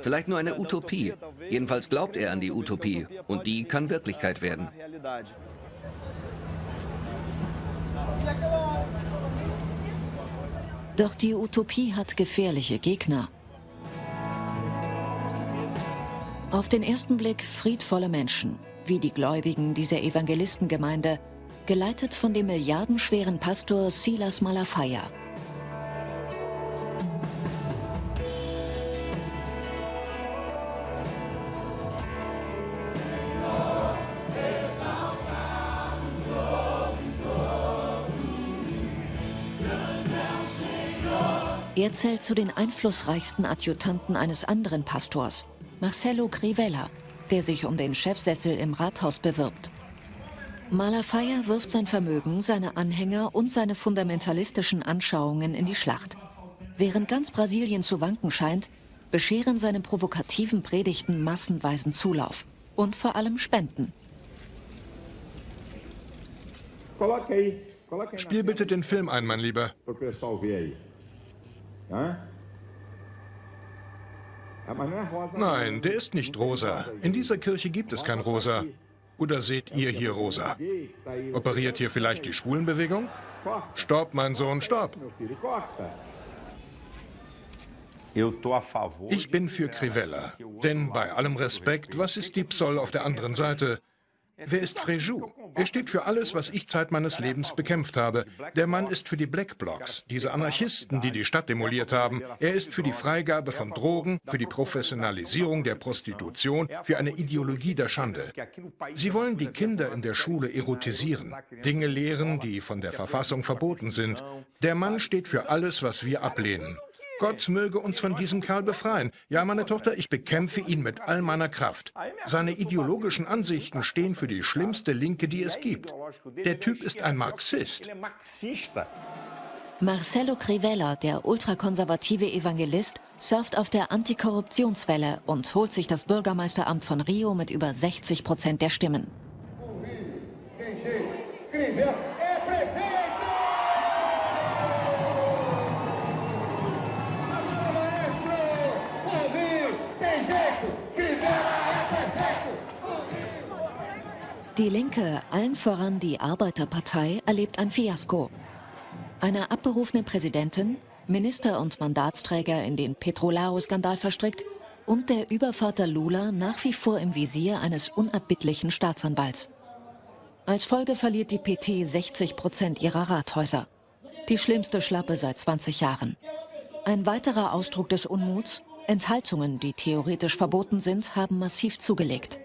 Vielleicht nur eine Utopie. Jedenfalls glaubt er an die Utopie. Und die kann Wirklichkeit werden. Doch die Utopie hat gefährliche Gegner. Auf den ersten Blick friedvolle Menschen, wie die Gläubigen dieser Evangelistengemeinde, geleitet von dem milliardenschweren Pastor Silas Malafaia. Er zählt zu den einflussreichsten Adjutanten eines anderen Pastors, Marcelo Crivella, der sich um den Chefsessel im Rathaus bewirbt. Malafaia wirft sein Vermögen, seine Anhänger und seine fundamentalistischen Anschauungen in die Schlacht. Während ganz Brasilien zu wanken scheint, bescheren seine provokativen Predigten massenweisen Zulauf und vor allem Spenden. Spiel bitte den Film ein, mein Lieber. Nein, der ist nicht rosa. In dieser Kirche gibt es kein Rosa. Oder seht ihr hier rosa? Operiert hier vielleicht die Schwulenbewegung? Stopp, mein Sohn, stopp. Ich bin für Crivella. Denn bei allem Respekt, was ist die Psoll auf der anderen Seite? Wer ist Fréjou? Er steht für alles, was ich Zeit meines Lebens bekämpft habe. Der Mann ist für die Black Blocs, diese Anarchisten, die die Stadt demoliert haben. Er ist für die Freigabe von Drogen, für die Professionalisierung der Prostitution, für eine Ideologie der Schande. Sie wollen die Kinder in der Schule erotisieren, Dinge lehren, die von der Verfassung verboten sind. Der Mann steht für alles, was wir ablehnen. Gott möge uns von diesem Kerl befreien. Ja, meine Tochter, ich bekämpfe ihn mit all meiner Kraft. Seine ideologischen Ansichten stehen für die schlimmste Linke, die es gibt. Der Typ ist ein Marxist. Marcelo Crivella, der ultrakonservative Evangelist, surft auf der Antikorruptionswelle und holt sich das Bürgermeisteramt von Rio mit über 60 Prozent der Stimmen. Die Linke, allen voran die Arbeiterpartei, erlebt ein Fiasko. Eine abberufene Präsidentin, Minister und Mandatsträger in den Petrolao-Skandal verstrickt und der Übervater Lula nach wie vor im Visier eines unerbittlichen Staatsanwalts. Als Folge verliert die PT 60 Prozent ihrer Rathäuser. Die schlimmste Schlappe seit 20 Jahren. Ein weiterer Ausdruck des Unmuts, Enthaltungen, die theoretisch verboten sind, haben massiv zugelegt.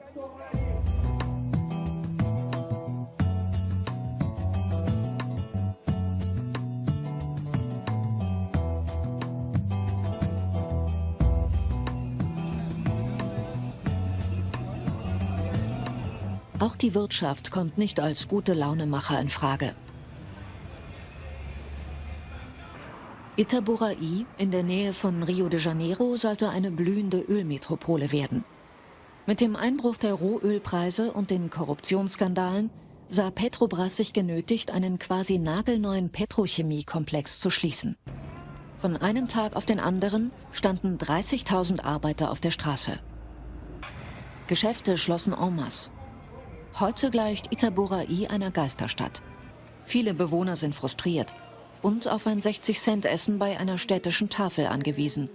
Auch die Wirtschaft kommt nicht als gute Launemacher in Frage. Itaboraí in der Nähe von Rio de Janeiro sollte eine blühende Ölmetropole werden. Mit dem Einbruch der Rohölpreise und den Korruptionsskandalen sah Petrobras sich genötigt, einen quasi nagelneuen Petrochemiekomplex zu schließen. Von einem Tag auf den anderen standen 30.000 Arbeiter auf der Straße. Geschäfte schlossen en masse. Heute gleicht Itaboraí einer Geisterstadt. Viele Bewohner sind frustriert und auf ein 60-Cent-Essen bei einer städtischen Tafel angewiesen.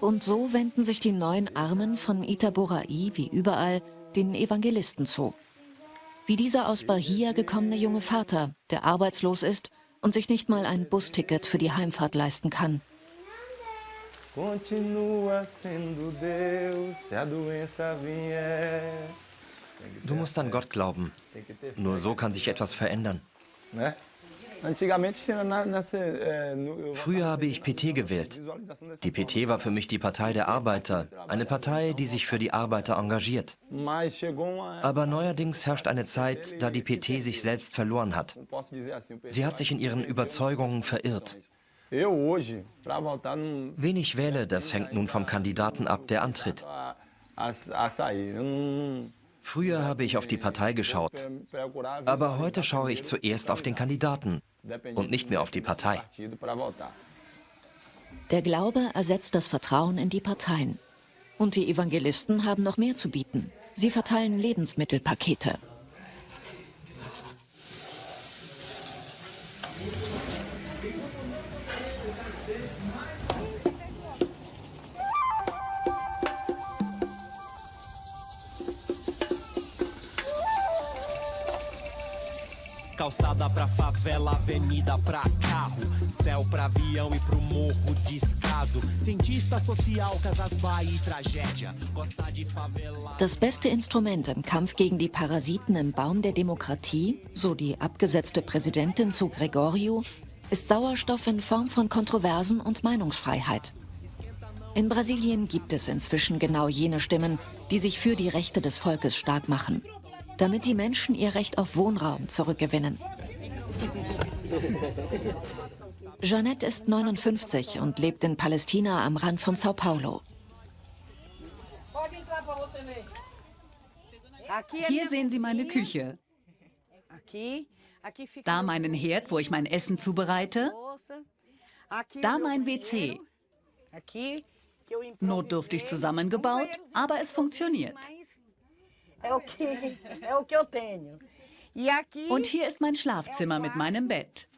Und so wenden sich die neuen Armen von Itaboraí wie überall den Evangelisten zu. Wie dieser aus Bahia gekommene junge Vater, der arbeitslos ist und sich nicht mal ein Busticket für die Heimfahrt leisten kann. Continua sendo Deus, se a doença vier. Du musst an Gott glauben. Nur so kann sich etwas verändern. Früher habe ich PT gewählt. Die PT war für mich die Partei der Arbeiter, eine Partei, die sich für die Arbeiter engagiert. Aber neuerdings herrscht eine Zeit, da die PT sich selbst verloren hat. Sie hat sich in ihren Überzeugungen verirrt. Wen ich wähle, das hängt nun vom Kandidaten ab, der antritt. Früher habe ich auf die Partei geschaut, aber heute schaue ich zuerst auf den Kandidaten und nicht mehr auf die Partei. Der Glaube ersetzt das Vertrauen in die Parteien. Und die Evangelisten haben noch mehr zu bieten. Sie verteilen Lebensmittelpakete. Calçada pra favela, avenida pra carro. Céu pra avião e pro morro descaso. Cientista social, Casas Bahia Tragédia. Costa de favela. Das beste Instrument im Kampf gegen die Parasiten im Baum der Demokratie, so die abgesetzte Präsidentin zu Gregorio, ist Sauerstoff in Form von Kontroversen und Meinungsfreiheit. In Brasilien gibt es inzwischen genau jene Stimmen, die sich für die Rechte des Volkes stark machen damit die Menschen ihr Recht auf Wohnraum zurückgewinnen. Jeanette ist 59 und lebt in Palästina am Rand von Sao Paulo. Hier sehen Sie meine Küche. Da meinen Herd, wo ich mein Essen zubereite. Da mein WC. Notdürftig zusammengebaut, aber es funktioniert. Und hier ist mein Schlafzimmer mit meinem Bett.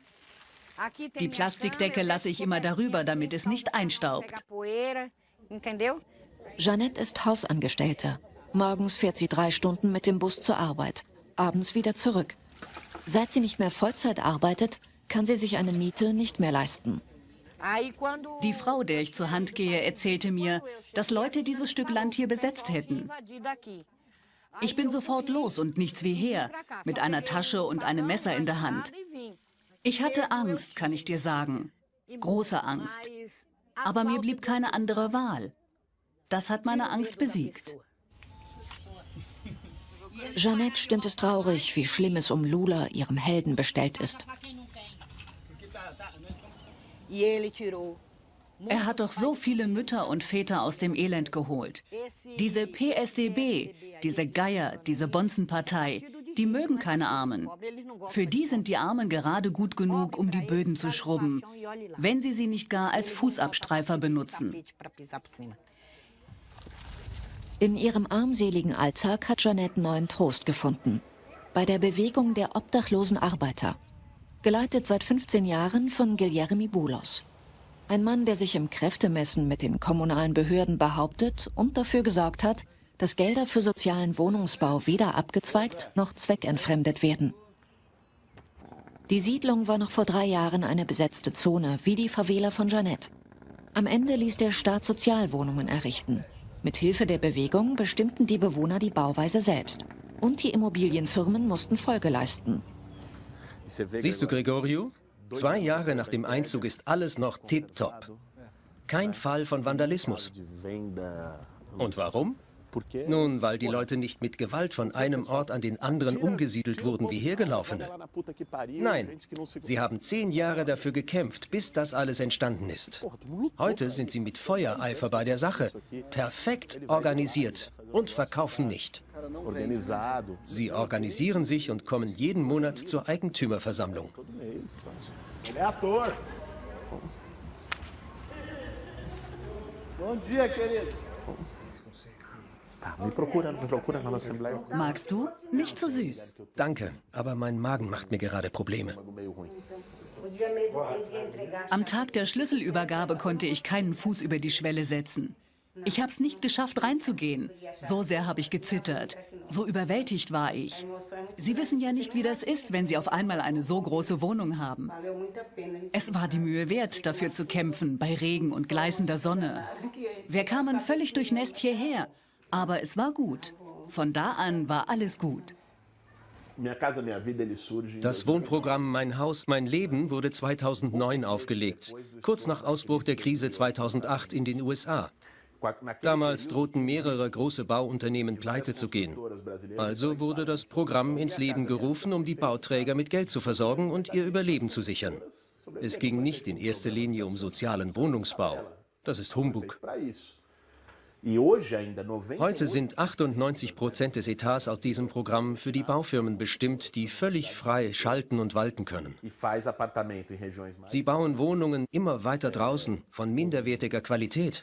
Die Plastikdecke lasse ich immer darüber, damit es nicht einstaubt. Jeanette ist Hausangestellte. Morgens fährt sie drei Stunden mit dem Bus zur Arbeit, abends wieder zurück. Seit sie nicht mehr Vollzeit arbeitet, kann sie sich eine Miete nicht mehr leisten. Die Frau, der ich zur Hand gehe, erzählte mir, dass Leute dieses Stück Land hier besetzt hätten. Ich bin sofort los und nichts wie her, mit einer Tasche und einem Messer in der Hand. Ich hatte Angst, kann ich dir sagen. große Angst. Aber mir blieb keine andere Wahl. Das hat meine Angst besiegt. Jeannette stimmt es traurig, wie schlimm es um Lula, ihrem Helden, bestellt ist. Er hat doch so viele Mütter und Väter aus dem Elend geholt. Diese PSDB, diese Geier, diese Bonzenpartei, die mögen keine Armen. Für die sind die Armen gerade gut genug, um die Böden zu schrubben, wenn sie sie nicht gar als Fußabstreifer benutzen. In ihrem armseligen Alltag hat Jeanette neuen Trost gefunden. Bei der Bewegung der obdachlosen Arbeiter. Geleitet seit 15 Jahren von Guillermi Bulos. Ein Mann, der sich im Kräftemessen mit den kommunalen Behörden behauptet und dafür gesorgt hat, dass Gelder für sozialen Wohnungsbau weder abgezweigt noch zweckentfremdet werden. Die Siedlung war noch vor drei Jahren eine besetzte Zone, wie die Favela von Jeanette. Am Ende ließ der Staat Sozialwohnungen errichten. Mit Hilfe der Bewegung bestimmten die Bewohner die Bauweise selbst. Und die Immobilienfirmen mussten Folge leisten. Siehst du, Gregorio? Zwei Jahre nach dem Einzug ist alles noch tipptopp. Kein Fall von Vandalismus. Und warum? Nun, weil die Leute nicht mit Gewalt von einem Ort an den anderen umgesiedelt wurden wie Hergelaufene. Nein, sie haben zehn Jahre dafür gekämpft, bis das alles entstanden ist. Heute sind sie mit Feuereifer bei der Sache, perfekt organisiert und verkaufen nicht. Sie organisieren sich und kommen jeden Monat zur Eigentümerversammlung. Magst du? Nicht zu süß. Danke, aber mein Magen macht mir gerade Probleme. Am Tag der Schlüsselübergabe konnte ich keinen Fuß über die Schwelle setzen. Ich habe es nicht geschafft, reinzugehen. So sehr habe ich gezittert. So überwältigt war ich. Sie wissen ja nicht, wie das ist, wenn Sie auf einmal eine so große Wohnung haben. Es war die Mühe wert, dafür zu kämpfen, bei Regen und gleißender Sonne. Wir kamen völlig durchnässt hierher. Aber es war gut. Von da an war alles gut. Das Wohnprogramm Mein Haus, mein Leben wurde 2009 aufgelegt, kurz nach Ausbruch der Krise 2008 in den USA. Damals drohten mehrere große Bauunternehmen pleite zu gehen. Also wurde das Programm ins Leben gerufen, um die Bauträger mit Geld zu versorgen und ihr Überleben zu sichern. Es ging nicht in erster Linie um sozialen Wohnungsbau. Das ist Humbug. Heute sind 98 Prozent des Etats aus diesem Programm für die Baufirmen bestimmt, die völlig frei schalten und walten können. Sie bauen Wohnungen immer weiter draußen, von minderwertiger Qualität.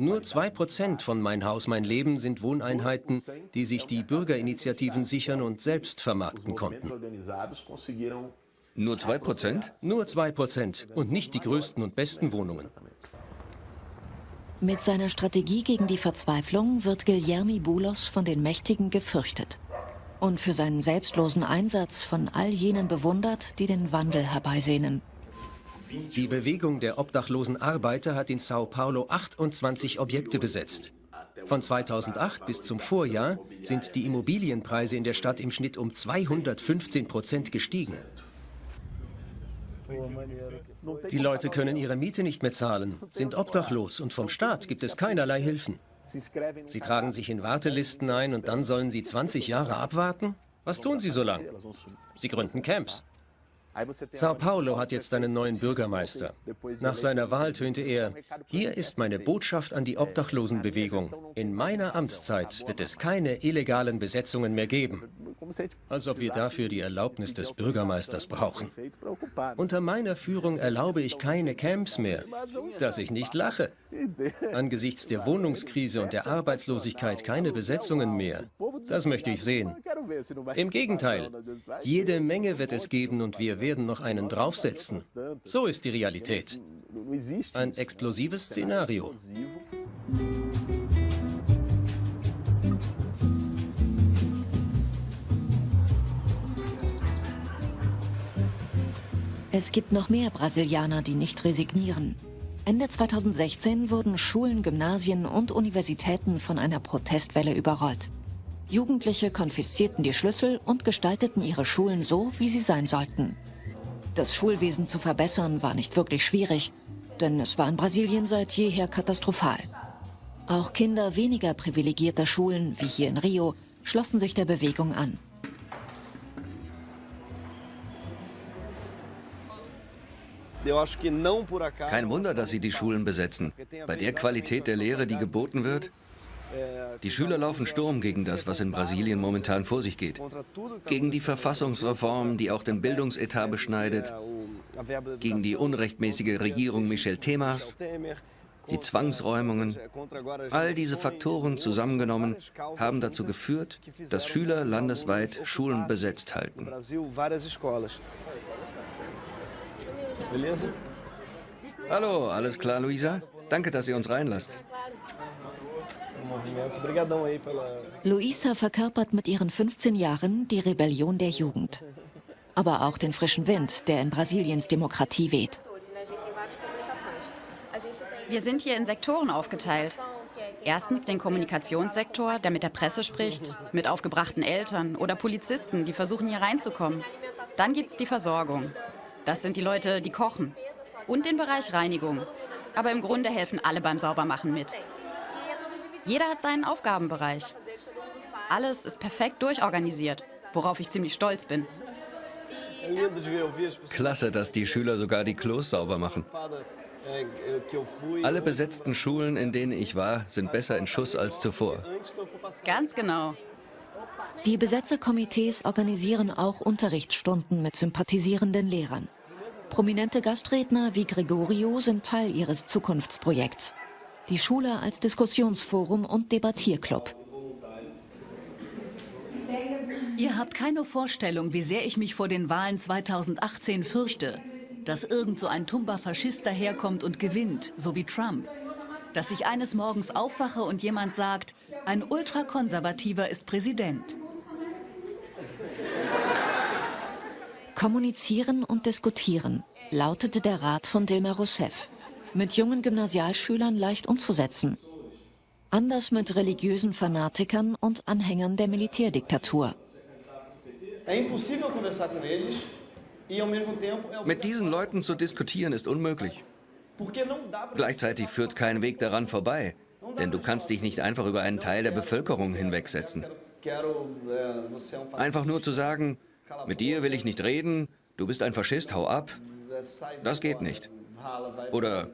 Nur zwei Prozent von Mein Haus, mein Leben sind Wohneinheiten, die sich die Bürgerinitiativen sichern und selbst vermarkten konnten. Nur zwei Prozent? Nur zwei Prozent und nicht die größten und besten Wohnungen. Mit seiner Strategie gegen die Verzweiflung wird Guillermi Bulos von den Mächtigen gefürchtet und für seinen selbstlosen Einsatz von all jenen bewundert, die den Wandel herbeisehnen. Die Bewegung der obdachlosen Arbeiter hat in Sao Paulo 28 Objekte besetzt. Von 2008 bis zum Vorjahr sind die Immobilienpreise in der Stadt im Schnitt um 215 Prozent gestiegen. Die Leute können ihre Miete nicht mehr zahlen, sind obdachlos und vom Staat gibt es keinerlei Hilfen. Sie tragen sich in Wartelisten ein und dann sollen sie 20 Jahre abwarten? Was tun sie so lang? Sie gründen Camps. Sao Paulo hat jetzt einen neuen Bürgermeister. Nach seiner Wahl tönte er, hier ist meine Botschaft an die Obdachlosenbewegung. In meiner Amtszeit wird es keine illegalen Besetzungen mehr geben. Als ob wir dafür die Erlaubnis des Bürgermeisters brauchen. Unter meiner Führung erlaube ich keine Camps mehr. Dass ich nicht lache. Angesichts der Wohnungskrise und der Arbeitslosigkeit keine Besetzungen mehr. Das möchte ich sehen. Im Gegenteil, jede Menge wird es geben und wir werden noch einen draufsetzen. So ist die Realität. Ein explosives Szenario. Es gibt noch mehr Brasilianer, die nicht resignieren. Ende 2016 wurden Schulen, Gymnasien und Universitäten von einer Protestwelle überrollt. Jugendliche konfiszierten die Schlüssel und gestalteten ihre Schulen so, wie sie sein sollten. Das Schulwesen zu verbessern war nicht wirklich schwierig, denn es war in Brasilien seit jeher katastrophal. Auch Kinder weniger privilegierter Schulen, wie hier in Rio, schlossen sich der Bewegung an. Kein Wunder, dass sie die Schulen besetzen. Bei der Qualität der Lehre, die geboten wird, die Schüler laufen Sturm gegen das, was in Brasilien momentan vor sich geht. Gegen die Verfassungsreform, die auch den Bildungsetat beschneidet, gegen die unrechtmäßige Regierung Michel Temas, die Zwangsräumungen. All diese Faktoren zusammengenommen haben dazu geführt, dass Schüler landesweit Schulen besetzt halten. Hallo, alles klar, Luisa? Danke, dass ihr uns reinlasst. Luisa verkörpert mit ihren 15 Jahren die Rebellion der Jugend. Aber auch den frischen Wind, der in Brasiliens Demokratie weht. Wir sind hier in Sektoren aufgeteilt. Erstens den Kommunikationssektor, der mit der Presse spricht, mit aufgebrachten Eltern oder Polizisten, die versuchen hier reinzukommen. Dann gibt es die Versorgung. Das sind die Leute, die kochen. Und den Bereich Reinigung. Aber im Grunde helfen alle beim Saubermachen mit. Jeder hat seinen Aufgabenbereich. Alles ist perfekt durchorganisiert, worauf ich ziemlich stolz bin. Klasse, dass die Schüler sogar die Klos sauber machen. Alle besetzten Schulen, in denen ich war, sind besser in Schuss als zuvor. Ganz genau. Die Besetzerkomitees organisieren auch Unterrichtsstunden mit sympathisierenden Lehrern. Prominente Gastredner wie Gregorio sind Teil ihres Zukunftsprojekts die Schule als Diskussionsforum und Debattierclub. Ihr habt keine Vorstellung, wie sehr ich mich vor den Wahlen 2018 fürchte. Dass irgend so ein tumber Faschist daherkommt und gewinnt, so wie Trump. Dass ich eines Morgens aufwache und jemand sagt, ein Ultrakonservativer ist Präsident. Kommunizieren und diskutieren, lautete der Rat von Dilma Rousseff mit jungen Gymnasialschülern leicht umzusetzen. Anders mit religiösen Fanatikern und Anhängern der Militärdiktatur. Mit diesen Leuten zu diskutieren ist unmöglich. Gleichzeitig führt kein Weg daran vorbei, denn du kannst dich nicht einfach über einen Teil der Bevölkerung hinwegsetzen. Einfach nur zu sagen, mit dir will ich nicht reden, du bist ein Faschist, hau ab, das geht nicht. Oder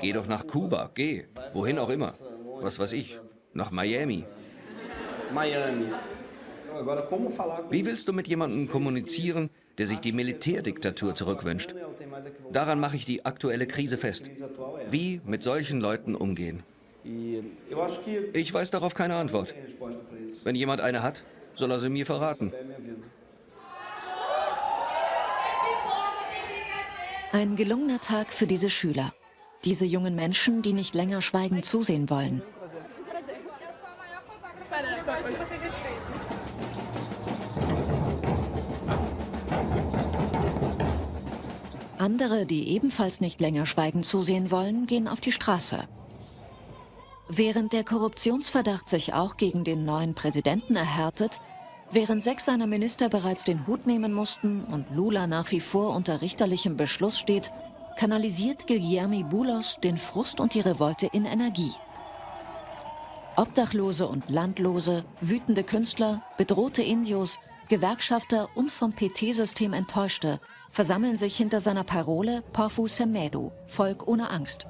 geh doch nach Kuba, geh, wohin auch immer. Was weiß ich, nach Miami. Wie willst du mit jemandem kommunizieren, der sich die Militärdiktatur zurückwünscht? Daran mache ich die aktuelle Krise fest. Wie mit solchen Leuten umgehen? Ich weiß darauf keine Antwort. Wenn jemand eine hat, soll er sie mir verraten. Ein gelungener Tag für diese Schüler. Diese jungen Menschen, die nicht länger schweigend zusehen wollen. Andere, die ebenfalls nicht länger schweigend zusehen wollen, gehen auf die Straße. Während der Korruptionsverdacht sich auch gegen den neuen Präsidenten erhärtet, Während sechs seiner Minister bereits den Hut nehmen mussten und Lula nach wie vor unter richterlichem Beschluss steht, kanalisiert Guilherme Boulos den Frust und die Revolte in Energie. Obdachlose und Landlose, wütende Künstler, bedrohte Indios, Gewerkschafter und vom PT-System Enttäuschte versammeln sich hinter seiner Parole Porfu Semedo, Volk ohne Angst.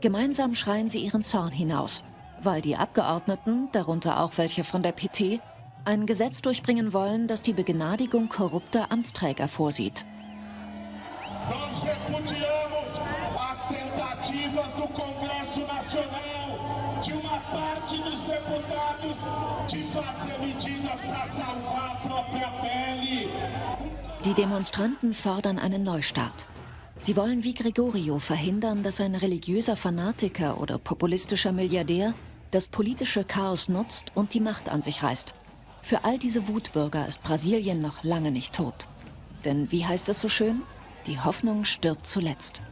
Gemeinsam schreien sie ihren Zorn hinaus, weil die Abgeordneten, darunter auch welche von der PT, ein Gesetz durchbringen wollen, das die Begnadigung korrupter Amtsträger vorsieht. Die Demonstranten fordern einen Neustart. Sie wollen wie Gregorio verhindern, dass ein religiöser Fanatiker oder populistischer Milliardär das politische Chaos nutzt und die Macht an sich reißt. Für all diese Wutbürger ist Brasilien noch lange nicht tot. Denn wie heißt es so schön? Die Hoffnung stirbt zuletzt.